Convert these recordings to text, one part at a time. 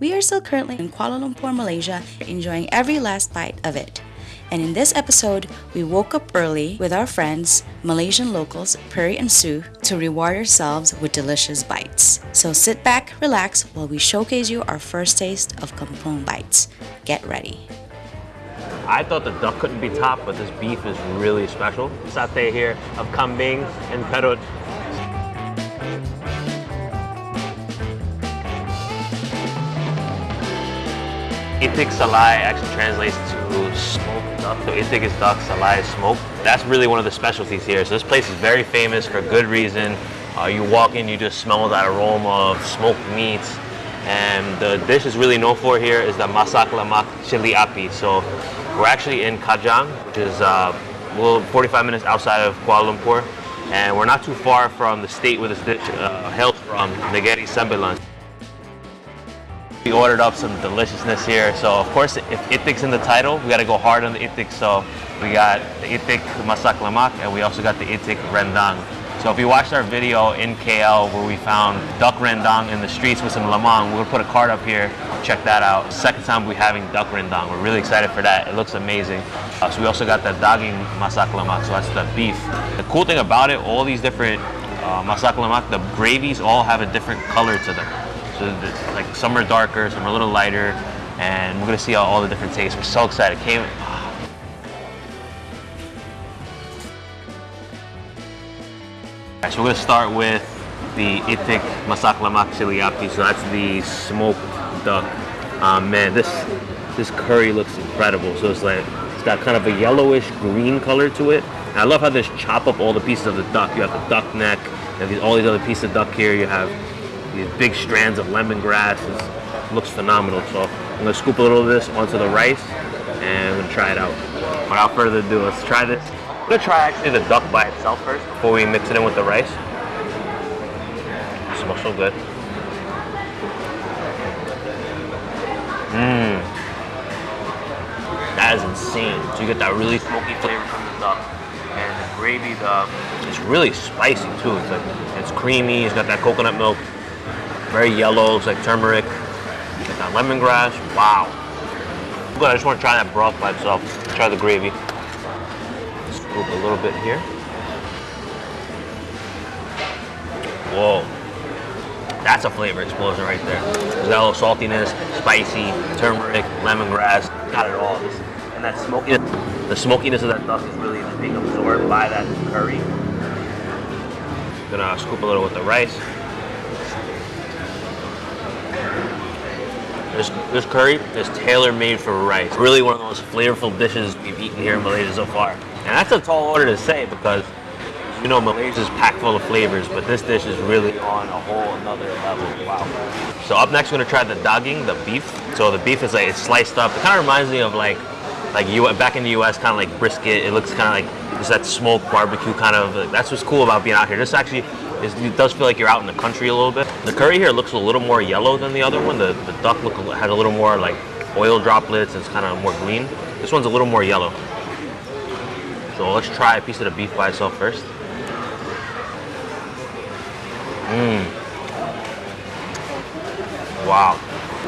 We are still currently in Kuala Lumpur, Malaysia, enjoying every last bite of it. And in this episode, we woke up early with our friends, Malaysian locals Perry and Sue, to reward ourselves with delicious bites. So sit back, relax while we showcase you our first taste of kampung bites. Get ready. I thought the duck couldn't be topped, but this beef is really special. Satay here of kambing and perut. Itik salai actually translates to smoked duck. So itik is duck, salai is smoked. That's really one of the specialties here. So this place is very famous for good reason. Uh, you walk in, you just smell that aroma of smoked meats. And the dish is really known for here is the masak lemak chili api. So we're actually in Kajang, which is uh, little 45 minutes outside of Kuala Lumpur. And we're not too far from the state where this dish uh, hails from, Negeri Sembilan. We ordered up some deliciousness here. So of course, if itik's in the title, we gotta go hard on the itik. So we got the itik masak lemak, and we also got the itik rendang. So if you watched our video in KL where we found duck rendang in the streets with some lemang, we'll put a card up here. Check that out. Second time we're having duck rendang. We're really excited for that. It looks amazing. Uh, so we also got the daging masak lemak, so that's the beef. The cool thing about it, all these different uh, masak lemak, the gravies all have a different color to them. So like some are darker, some are a little lighter, and we're gonna see all, all the different tastes. We're so excited. Came. Alright, so we're gonna start with the itik masak lemak chili api. So that's the smoked duck. Um, man, this this curry looks incredible. So it's like it's got kind of a yellowish green color to it. And I love how they chop up all the pieces of the duck. You have the duck neck, you have these, all these other pieces of duck here. You have these big strands of lemongrass. It looks phenomenal. So I'm gonna scoop a little of this onto the rice and I'm gonna try it out. Without further ado, let's try this. I'm gonna try actually the duck by itself first before we mix it in with the rice. It smells so good. Mmm. That is insane. So you get that really smoky flavor from the duck. And the gravy, the it's really spicy too. It's like it's creamy, it's got that coconut milk very yellow, it's like turmeric. Got that lemongrass. Wow. Good. I just want to try that broth by itself. Try the gravy. Scoop a little bit here. Whoa. That's a flavor explosion right there. There's a little saltiness, spicy, turmeric, lemongrass, got it all. And that smokiness, the smokiness of that duck is really being absorbed by that curry. Gonna scoop a little with the rice. This, this curry is tailor-made for rice. Really one of the most flavorful dishes we've eaten here in Malaysia so far. And that's a tall order to say because, you know, Malaysia's packed full of flavors, but this dish is really on a whole another level. Wow. So up next, we're gonna try the daging, the beef. So the beef is like, it's sliced up. It kind of reminds me of like, like you back in the U.S., kind of like brisket. It looks kind of like, just that smoked barbecue kind of, that's what's cool about being out here. This actually it does feel like you're out in the country a little bit. The curry here looks a little more yellow than the other one. The, the duck look, had a little more like oil droplets. And it's kind of more green. This one's a little more yellow. So let's try a piece of the beef by itself first. Mmm. Wow.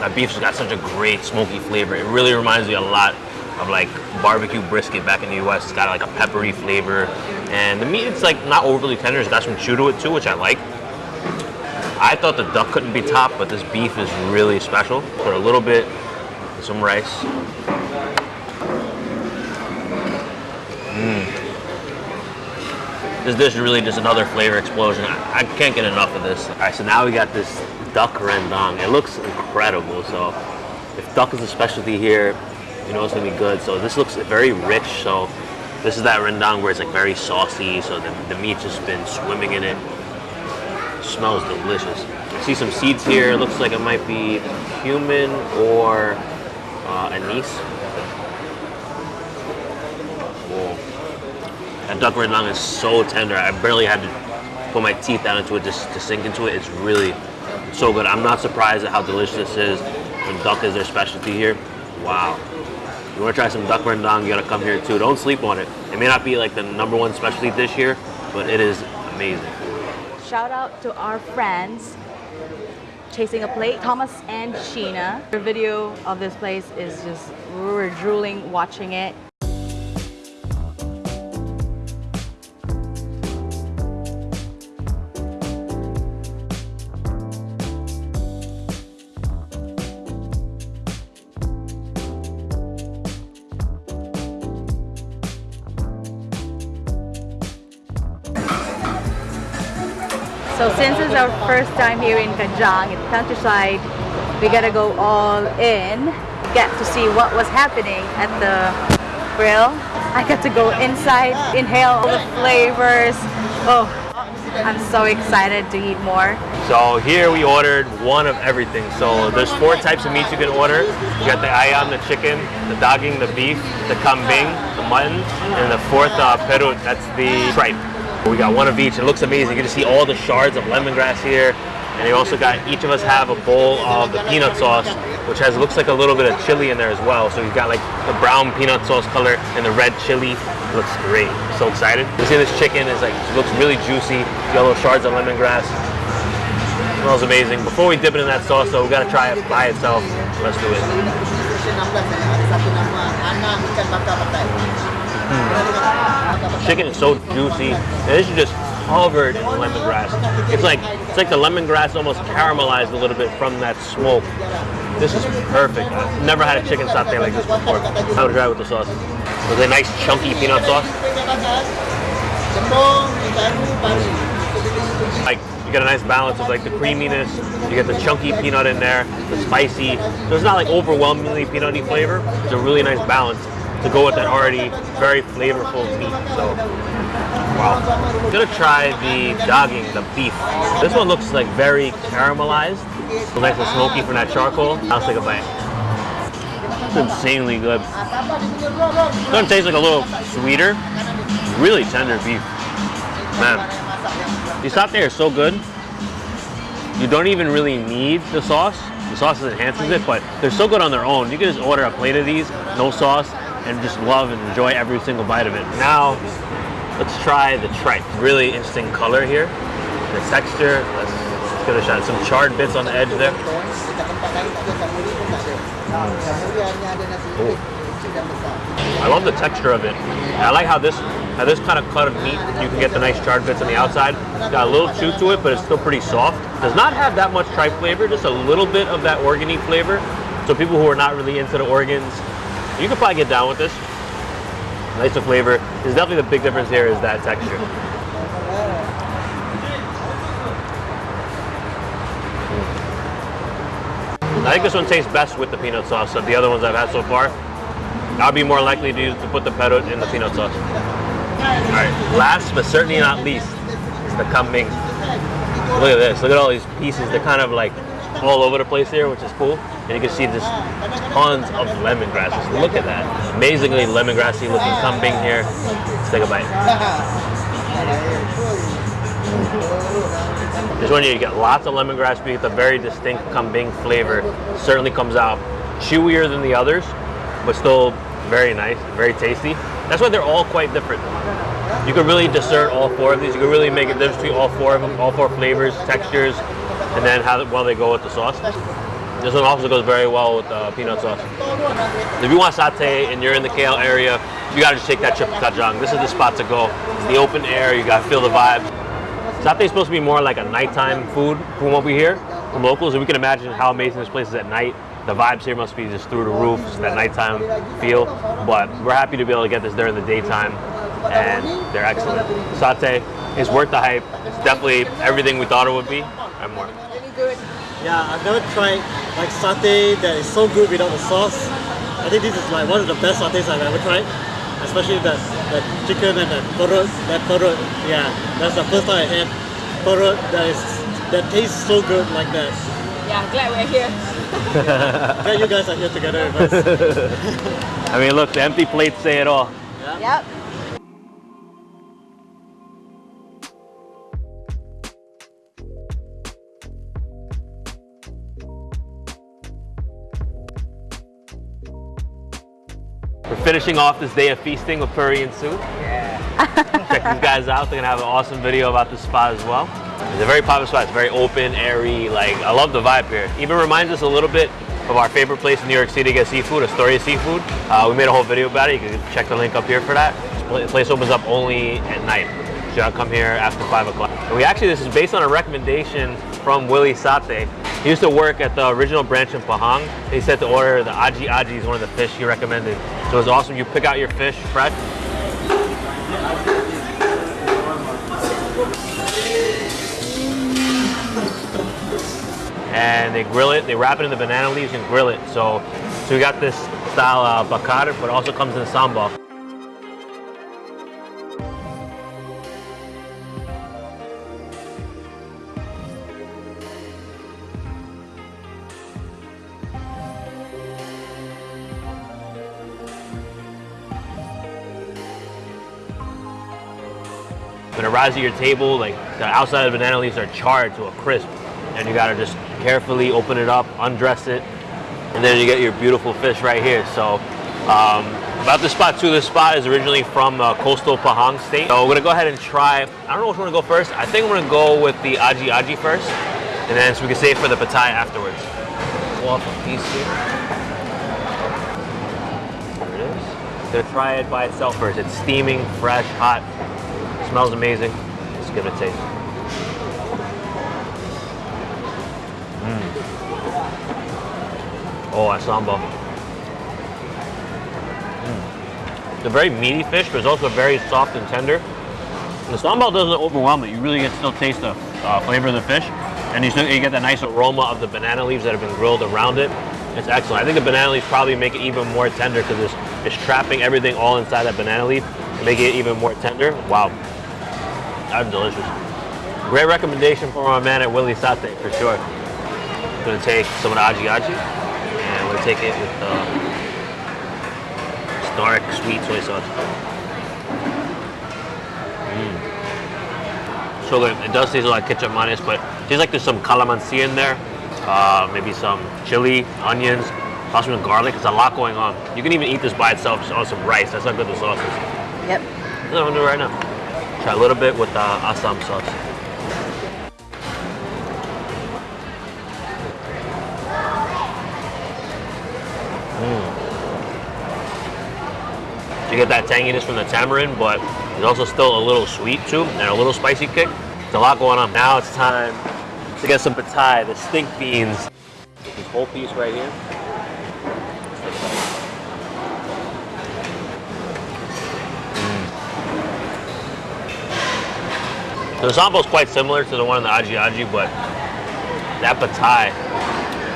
That beef's got such a great smoky flavor. It really reminds me a lot of like barbecue brisket back in the US. It's got like a peppery flavor. And the meat, it's like not overly tender. It's got some chew to it too, which I like. I thought the duck couldn't be topped, but this beef is really special. Put a little bit, some rice. Mmm. This dish is really just another flavor explosion. I, I can't get enough of this. All right, so now we got this duck rendang. It looks incredible. So if duck is a specialty here, you know it's gonna be good. So this looks very rich. So this is that rendang where it's like very saucy. So the, the meat's just been swimming in it. smells delicious. See some seeds here. It looks like it might be cumin or uh, anise. Whoa. That duck rendang is so tender. I barely had to put my teeth down into it just to sink into it. It's really so good. I'm not surprised at how delicious this is when duck is their specialty here. Wow. You want to try some duck rendang, you got to come here too. Don't sleep on it. It may not be like the number one specialty dish here, but it is amazing. Shout out to our friends chasing a plate. Thomas and Sheena. Their video of this place is just, we were drooling watching it. So since it's our first time here in Kajang, in the countryside, we gotta go all in, get to see what was happening at the grill. I got to go inside, inhale all the flavors. Oh, I'm so excited to eat more. So here we ordered one of everything. So there's four types of meats you can order. You got the ayam, the chicken, the daging, the beef, the kambing, the mutton, and the fourth uh, perut, that's the tripe. We got one of each. It looks amazing. You can just see all the shards of lemongrass here. And you also got, each of us have a bowl of the peanut sauce, which has, looks like a little bit of chili in there as well. So you've got like the brown peanut sauce color and the red chili. looks great. So excited. You see this chicken is like, looks really juicy. Little shards of lemongrass. Smells amazing. Before we dip it in that sauce though, we gotta try it by itself. Let's do it. Chicken is so juicy. And this is just covered in the lemongrass. It's like it's like the lemongrass almost caramelized a little bit from that smoke. This is perfect. I've never had a chicken satay like this before. I would try it with the sauce. With a nice chunky peanut sauce. Like you get a nice balance of like the creaminess, you get the chunky peanut in there, the spicy. So it's not like overwhelmingly peanutty flavor. It's a really nice balance to go with that already very flavorful meat. So, wow. I'm gonna try the daging, the beef. This one looks like very caramelized. It's nice and smoky from that charcoal. I'll take a bite. It's insanely good. It's gonna taste like a little sweeter. Really tender beef. Man, these satay are so good. You don't even really need the sauce. The sauce enhances it, but they're so good on their own. You can just order a plate of these, no sauce, and just love and enjoy every single bite of it. Now, let's try the tripe. Really interesting color here. The texture, let's, give it a shot. Some charred bits on the edge there. Ooh. I love the texture of it. I like how this how this kind of cut of meat, you can get the nice charred bits on the outside. It's got a little chew to it, but it's still pretty soft. Does not have that much tripe flavor, just a little bit of that organy flavor. So people who are not really into the organs, you could probably get down with this. Nice of flavor. There's definitely the big difference here is that texture. I think this one tastes best with the peanut sauce of the other ones I've had so far. I'll be more likely to, use, to put the perut in the peanut sauce. All right, last but certainly not least is the kambing. Look at this, look at all these pieces. They're kind of like all over the place here, which is cool. And you can see just tons of lemongrasses. Look at that. Amazingly lemongrassy looking kambing here. Let's take a bite. This one you get lots of lemongrass, but you get the very distinct kambing flavor. Certainly comes out chewier than the others, but still very nice, very tasty. That's why they're all quite different. You can really discern all four of these. You can really make a difference between all four of them, all four flavors, textures, and then how well they go with the sauce. This one also goes very well with uh, peanut sauce. If you want satay and you're in the KL area, you gotta just take that trip to Kajang. This is the spot to go. It's the open air, you gotta feel the vibes. Satay is supposed to be more like a nighttime food from what we hear from locals, and we can imagine how amazing this place is at night. The vibes here must be just through the roof, just that nighttime feel. But we're happy to be able to get this during the daytime, and they're excellent. Satay is worth the hype. It's definitely everything we thought it would be, and more. Yeah, I've never tried like satay that is so good without the sauce. I think this is like one of the best satays I've ever tried. Especially that, that chicken and that perut, that perut. Yeah, that's the first time I had perut that is that tastes so good like that. Yeah, I'm glad we're here. Glad you guys are here together with us. I mean, look, the empty plates say it all. Yep. Finishing off this day of feasting with Puri and Sue. Yeah. Check these guys out. They're gonna have an awesome video about this spot as well. It's a very popular spot. It's very open, airy. Like I love the vibe here. Even reminds us a little bit of our favorite place in New York City to get seafood, Astoria Seafood. Uh, we made a whole video about it. You can check the link up here for that. The place opens up only at night. So you come here after five o'clock. We actually, this is based on a recommendation from Willie Sate. He used to work at the original branch in Pahang. He said to order the aji aji is one of the fish he recommended. So it's awesome. You pick out your fish fresh. and they grill it. They wrap it in the banana leaves and grill it. So, so we got this style bakar, but it also comes in sambal. Arrives at your table, like the outside of the banana leaves are charred to a crisp, and you gotta just carefully open it up, undress it, and then you get your beautiful fish right here. So um, about this spot too, this spot is originally from uh, coastal Pahang state. So we're gonna go ahead and try, I don't know which one to go first. I think I'm gonna go with the aji aji first, and then so we can save for the petai afterwards. Pull off a piece here. There it is. Gonna try it by itself first. It's steaming, fresh, hot. Smells amazing. Let's give it a taste. Oh, that sambal. Mm. It's a very meaty fish, but it's also very soft and tender. The sambal doesn't overwhelm it. You really get still taste the uh, flavor of the fish. And you, still, you get that nice aroma of the banana leaves that have been grilled around it. It's excellent. I think the banana leaves probably make it even more tender because it's, it's trapping everything all inside that banana leaf making it even more tender. Wow. That's delicious. Great recommendation from our man at Willie Sate, for sure. Gonna take some of the aji aji and we'll take it with uh, stark sweet soy sauce. Mm. So good. It does taste like ketchup mayonnaise, but it tastes like there's some calamansi in there. Uh, maybe some chili, onions, possibly garlic. It's a lot going on. You can even eat this by itself just on some rice. That's how good the sauce is. Yep. That's what I'm gonna do right now. Try a little bit with the Assam sauce. Mm. You get that tanginess from the tamarind, but it's also still a little sweet too, and a little spicy kick. There's a lot going on. Now it's time to get some petai, the stink beans. This whole piece right here. So the sambal is quite similar to the one in the aji aji, but that petai,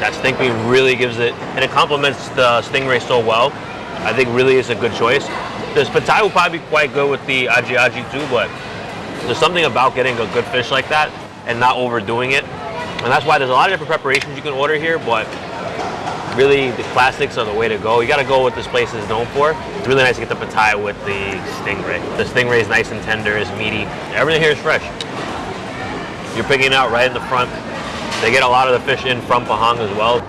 that stink bean really gives it, and it complements the stingray so well. I think really is a good choice. This petai will probably be quite good with the aji aji too, but there's something about getting a good fish like that and not overdoing it. And that's why there's a lot of different preparations you can order here, but really the classics are the way to go. You gotta go what this place is known for. It's really nice to get the petai with the stingray. The stingray is nice and tender, is meaty. Everything here is fresh. You're picking out right in the front. They get a lot of the fish in from Pahang as well.